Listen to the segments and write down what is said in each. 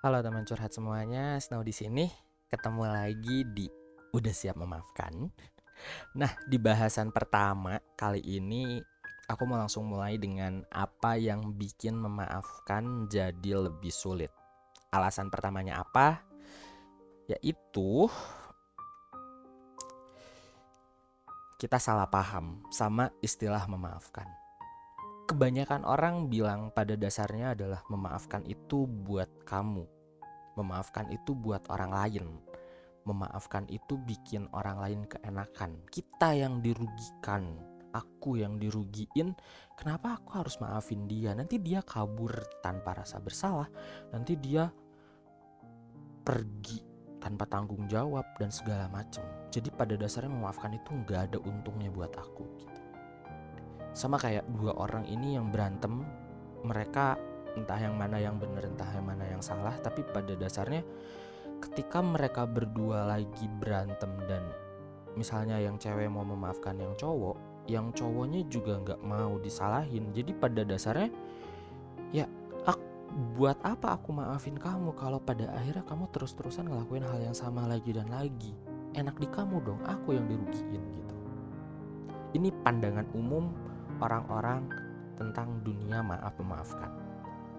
Halo teman curhat semuanya, Snow di sini. Ketemu lagi di Udah Siap Memaafkan. Nah, di bahasan pertama kali ini aku mau langsung mulai dengan apa yang bikin memaafkan jadi lebih sulit. Alasan pertamanya apa? Yaitu kita salah paham sama istilah memaafkan. Kebanyakan orang bilang pada dasarnya adalah memaafkan itu buat kamu. Memaafkan itu buat orang lain. Memaafkan itu bikin orang lain keenakan. Kita yang dirugikan, aku yang dirugiin. Kenapa aku harus maafin dia? Nanti dia kabur tanpa rasa bersalah. Nanti dia pergi tanpa tanggung jawab dan segala macam. Jadi pada dasarnya memaafkan itu nggak ada untungnya buat aku. Gitu sama kayak dua orang ini yang berantem mereka entah yang mana yang benar entah yang mana yang salah tapi pada dasarnya ketika mereka berdua lagi berantem dan misalnya yang cewek mau memaafkan yang cowok yang cowoknya juga nggak mau disalahin. Jadi pada dasarnya ya aku, buat apa aku maafin kamu kalau pada akhirnya kamu terus-terusan ngelakuin hal yang sama lagi dan lagi? Enak di kamu dong aku yang dirugiin gitu. Ini pandangan umum orang-orang tentang dunia maaf memaafkan.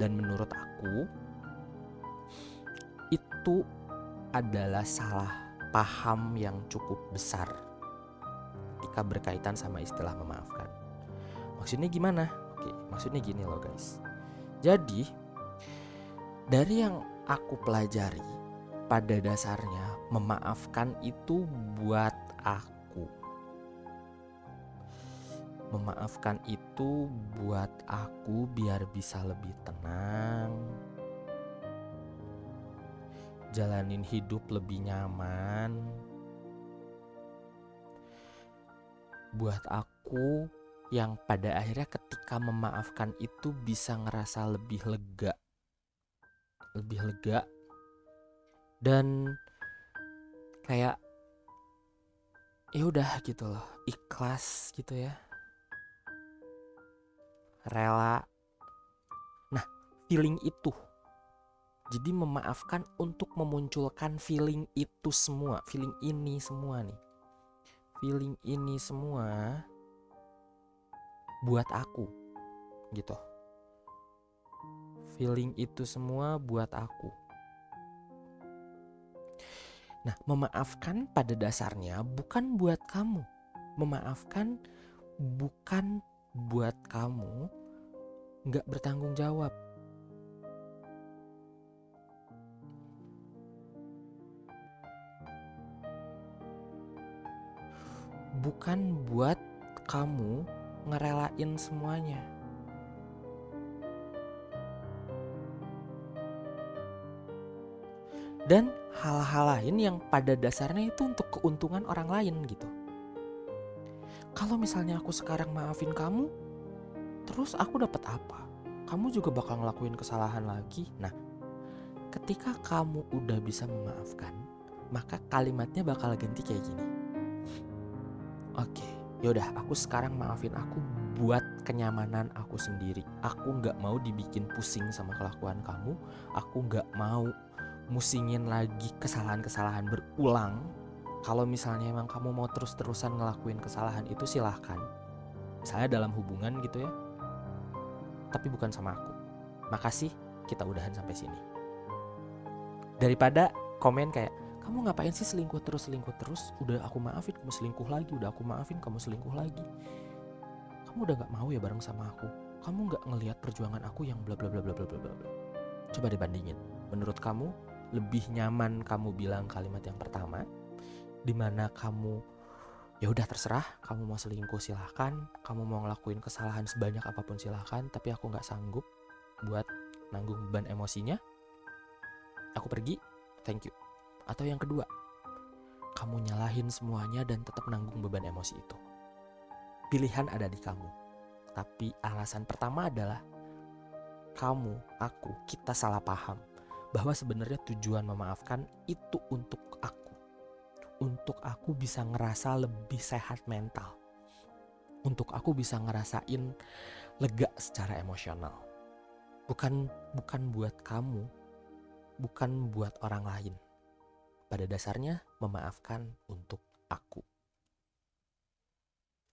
Dan menurut aku itu adalah salah paham yang cukup besar ketika berkaitan sama istilah memaafkan. Maksudnya gimana? Oke, maksudnya gini loh guys. Jadi dari yang aku pelajari pada dasarnya memaafkan itu buat aku Memaafkan itu buat aku biar bisa lebih tenang. Jalanin hidup lebih nyaman. Buat aku yang pada akhirnya ketika memaafkan itu bisa ngerasa lebih lega. Lebih lega. Dan kayak ya udah gitu loh, ikhlas gitu ya rela. Nah, feeling itu. Jadi memaafkan untuk memunculkan feeling itu semua, feeling ini semua nih. Feeling ini semua buat aku. Gitu. Feeling itu semua buat aku. Nah, memaafkan pada dasarnya bukan buat kamu. Memaafkan bukan buat kamu nggak bertanggung jawab. Bukan buat kamu ngerelain semuanya. Dan hal-hal lain yang pada dasarnya itu untuk keuntungan orang lain gitu kalau misalnya aku sekarang maafin kamu, terus aku dapat apa? Kamu juga bakal ngelakuin kesalahan lagi. Nah, ketika kamu udah bisa memaafkan, maka kalimatnya bakal ganti kayak gini. Oke, yaudah aku sekarang maafin aku buat kenyamanan aku sendiri. Aku nggak mau dibikin pusing sama kelakuan kamu. Aku nggak mau musingin lagi kesalahan-kesalahan berulang kalau misalnya emang kamu mau terus-terusan ngelakuin kesalahan itu silahkan. Misalnya dalam hubungan gitu ya. Tapi bukan sama aku. Makasih kita udahan sampai sini. Daripada komen kayak kamu ngapain sih selingkuh terus selingkuh terus? Udah aku maafin kamu selingkuh lagi udah aku maafin kamu selingkuh lagi. Kamu udah gak mau ya bareng sama aku? Kamu gak ngelihat perjuangan aku yang bla bla bla bla bla bla bla? Coba dibandingin. Menurut kamu lebih nyaman kamu bilang kalimat yang pertama di mana kamu ya udah terserah kamu mau selingkuh silahkan kamu mau ngelakuin kesalahan sebanyak apa pun silahkan tapi aku nggak sanggup buat nanggung beban emosinya aku pergi. Thank you. Atau yang kedua kamu nyalahin semuanya dan tetap nanggung beban emosi itu. Pilihan ada di kamu tapi alasan pertama adalah kamu, aku, kita salah paham bahwa sebenarnya tujuan memaafkan itu untuk aku untuk aku bisa ngerasa lebih sehat mental. Untuk aku bisa ngerasain lega secara emosional. Bukan bukan buat kamu. bukan buat orang lain. Pada dasarnya, memaafkan untuk